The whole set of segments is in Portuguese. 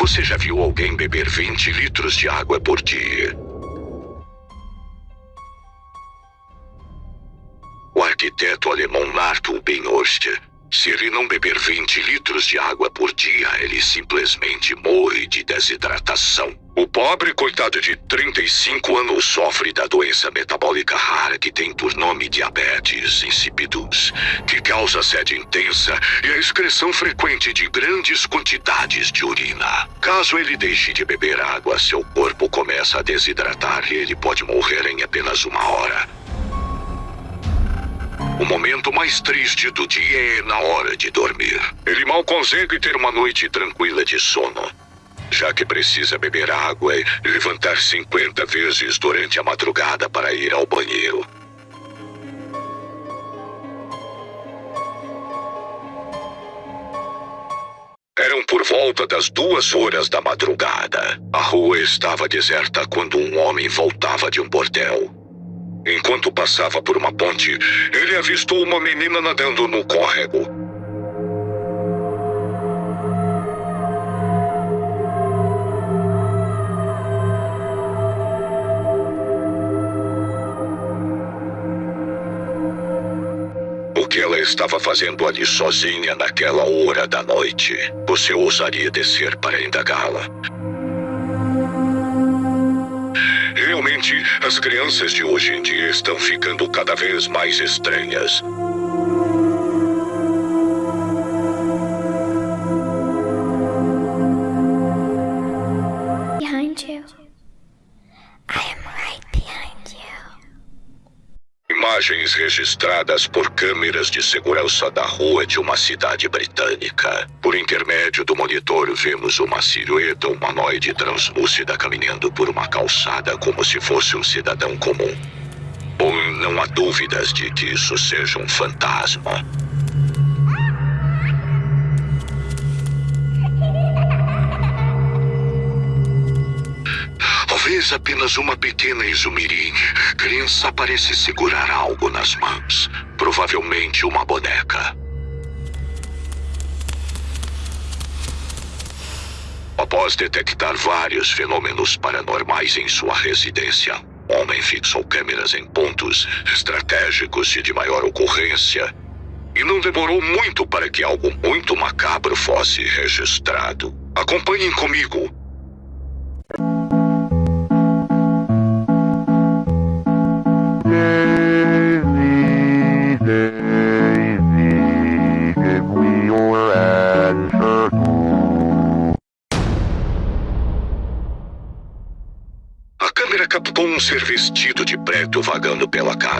Você já viu alguém beber 20 litros de água por dia? O arquiteto alemão Arthur Benhorst se ele não beber 20 litros de água por dia, ele simplesmente morre de desidratação. O pobre coitado de 35 anos sofre da doença metabólica rara que tem por nome diabetes insipidus, que causa sede intensa e a excreção frequente de grandes quantidades de urina. Caso ele deixe de beber água, seu corpo começa a desidratar e ele pode morrer em apenas uma hora. O momento mais triste do dia é na hora de dormir. Ele mal consegue ter uma noite tranquila de sono, já que precisa beber água e levantar 50 vezes durante a madrugada para ir ao banheiro. Eram por volta das duas horas da madrugada. A rua estava deserta quando um homem voltava de um bordel. Enquanto passava por uma ponte, ele avistou uma menina nadando no córrego. O que ela estava fazendo ali sozinha naquela hora da noite? Você ousaria descer para indagá-la? Realmente, as crianças de hoje em dia estão ficando cada vez mais estranhas. Imagens registradas por câmeras de segurança da rua de uma cidade britânica. Por intermédio do monitor, vemos uma silhueta humanoide translúcida caminhando por uma calçada como se fosse um cidadão comum. Bom, não há dúvidas de que isso seja um fantasma. Apenas uma pequena exumirim. Criança parece segurar algo nas mãos. Provavelmente uma boneca. Após detectar vários fenômenos paranormais em sua residência, homem fixou câmeras em pontos estratégicos e de maior ocorrência. E não demorou muito para que algo muito macabro fosse registrado. Acompanhem comigo.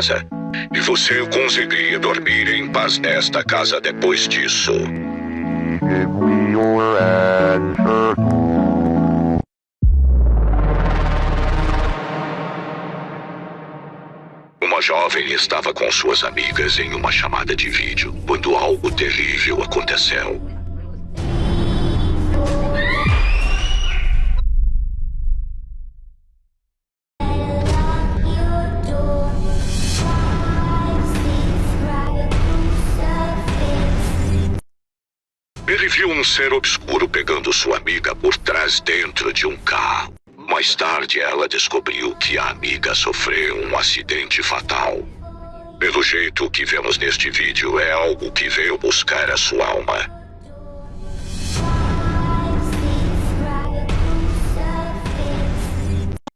Casa. E você conseguiria dormir em paz nesta casa depois disso. Uma jovem estava com suas amigas em uma chamada de vídeo quando algo terrível aconteceu. Viu um ser obscuro pegando sua amiga por trás dentro de um carro. Mais tarde, ela descobriu que a amiga sofreu um acidente fatal. Pelo jeito que vemos neste vídeo é algo que veio buscar a sua alma.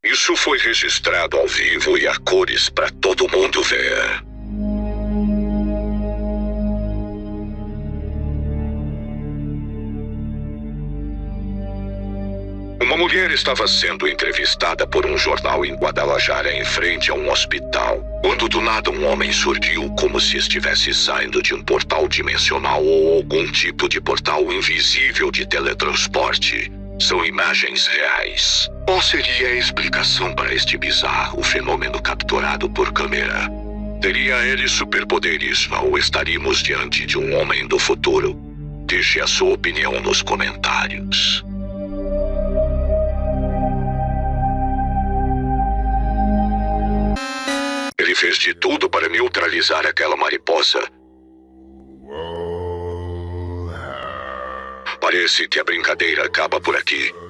Isso foi registrado ao vivo e a cores para todo mundo ver. Estava sendo entrevistada por um jornal em Guadalajara em frente a um hospital. Quando do nada um homem surgiu como se estivesse saindo de um portal dimensional ou algum tipo de portal invisível de teletransporte. São imagens reais. Qual seria a explicação para este bizarro fenômeno capturado por câmera? Teria ele superpoderes ou estaríamos diante de um homem do futuro? Deixe a sua opinião nos comentários. Fez de tudo para neutralizar aquela mariposa. Parece que a brincadeira acaba por aqui.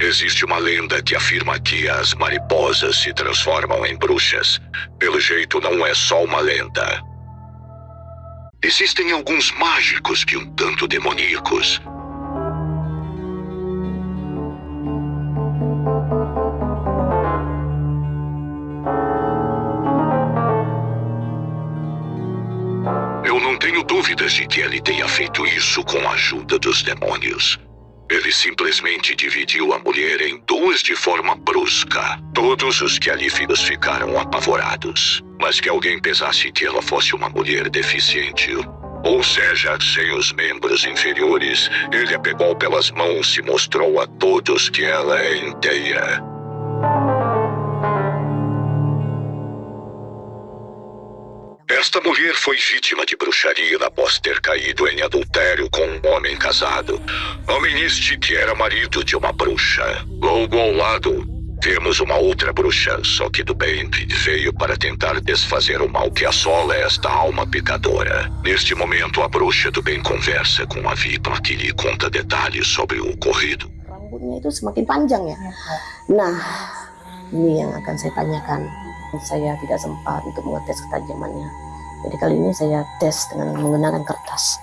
Existe uma lenda que afirma que as mariposas se transformam em bruxas. Pelo jeito, não é só uma lenda. Existem alguns mágicos que um tanto demoníacos. Eu não tenho dúvidas de que ele tenha feito isso com a ajuda dos demônios. Ele simplesmente dividiu a mulher em duas de forma brusca. Todos os Califidas ficaram apavorados. Mas que alguém pensasse que ela fosse uma mulher deficiente. Ou seja, sem os membros inferiores, ele a pegou pelas mãos e mostrou a todos que ela é inteira. Esta mulher foi vítima de bruxaria após ter caído em adultério com um homem casado. Homem este que era marido de uma bruxa. Logo ao lado, temos uma outra bruxa, só que do bem, que veio para tentar desfazer o mal que assola esta alma pecadora. Neste momento, a bruxa do bem conversa com a vítima que lhe conta detalhes sobre o ocorrido. rambutnya itu semakin panjang ya. Nah, ini yang akan saya tanyakan. Saya tidak sempat untuk mengetes ketajamannya. Jadi kali ini saya tes dengan menggunakan kertas.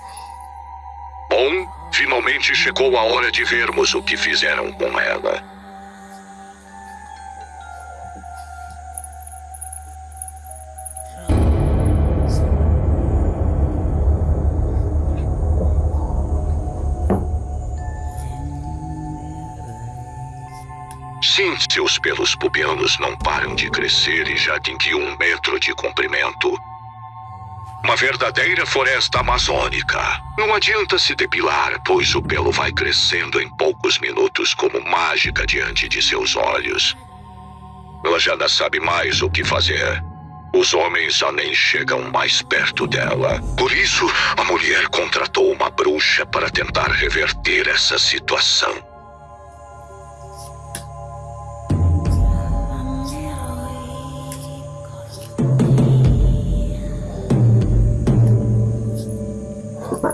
Bom, finalmente chegou a hora de vermos o que fizeram com ela. Sim, seus pelos pubianos não param de crescer e já tem que um metro de comprimento. Uma verdadeira floresta amazônica. Não adianta se depilar, pois o pelo vai crescendo em poucos minutos como mágica diante de seus olhos. Ela já não sabe mais o que fazer. Os homens já nem chegam mais perto dela. Por isso, a mulher contratou uma bruxa para tentar reverter essa situação.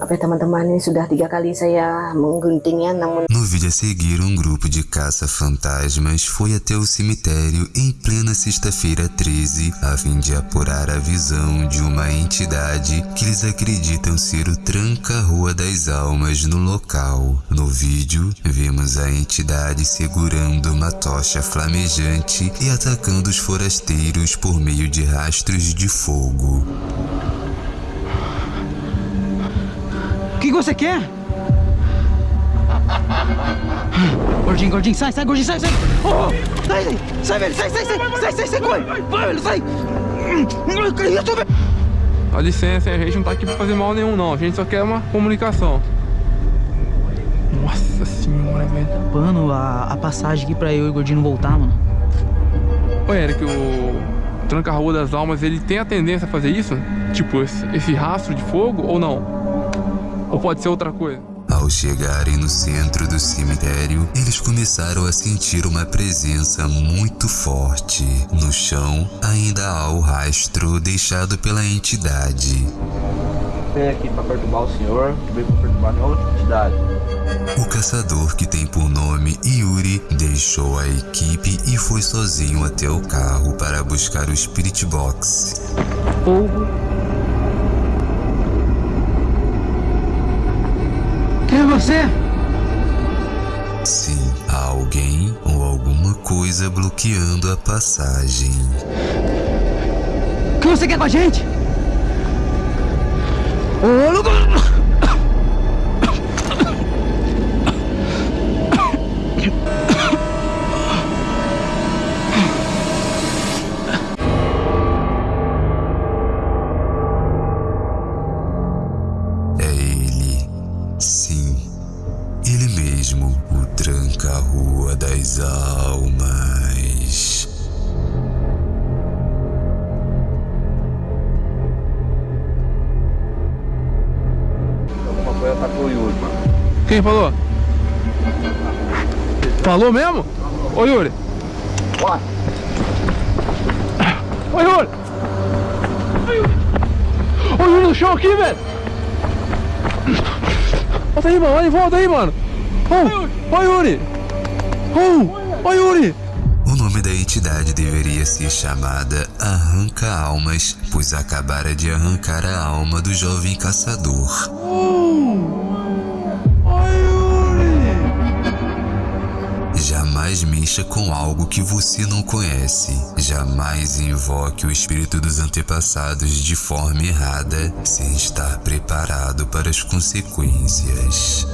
Ya teman-teman, ini sudah tiga kali saya mengguntingnya, namun No vídeo a seguir, um grupo de caça-fantasmas foi até o cemitério em plena sexta-feira 13 a fim de apurar a visão de uma entidade que eles acreditam ser o Tranca-Rua das Almas no local. No vídeo, vemos a entidade segurando uma tocha flamejante e atacando os forasteiros por meio de rastros de fogo. O que você quer? Gordinho, gordinho, sai, sai, gordinho, sai, sai! Oh, sai, sai, sai, velho, sai, sai, sai, sai, sai, sai, corre! Vai, velho, sai! Eu tô vendo. Dá licença, a gente não tá aqui pra fazer mal nenhum não, a gente só quer uma comunicação. Nossa senhora, velho. Pano, a, a passagem aqui pra eu e o gordinho voltar, mano. Ô Eric, o Tranca-Rua das Almas, ele tem a tendência a fazer isso? Tipo, esse, esse rastro de fogo ou não? Ou pode ser outra coisa? Ao chegarem no centro do cemitério, eles começaram a sentir uma presença muito forte. No chão, ainda há o rastro deixado pela entidade. Vem aqui pra perturbar o senhor, veio pra perturbar nenhuma outra entidade. O caçador, que tem por nome Yuri, deixou a equipe e foi sozinho até o carro para buscar o Spirit Box. Fogo. Quem é você? Sim, há alguém ou alguma coisa bloqueando a passagem. O que você quer com a gente? Ô, louco! Quem falou? Falou mesmo? Ô Yuri. Ô, Yuri! Ô, Yuri no chão aqui, velho! Volta aí, mano. Vai, volta aí, mano. Ô, ô, Yuri! Ô, ô, Yuri! O nome da entidade deveria ser chamada Arranca Almas, pois acabara de arrancar a alma do jovem caçador. Jamais mexa com algo que você não conhece. Jamais invoque o espírito dos antepassados de forma errada, sem estar preparado para as consequências.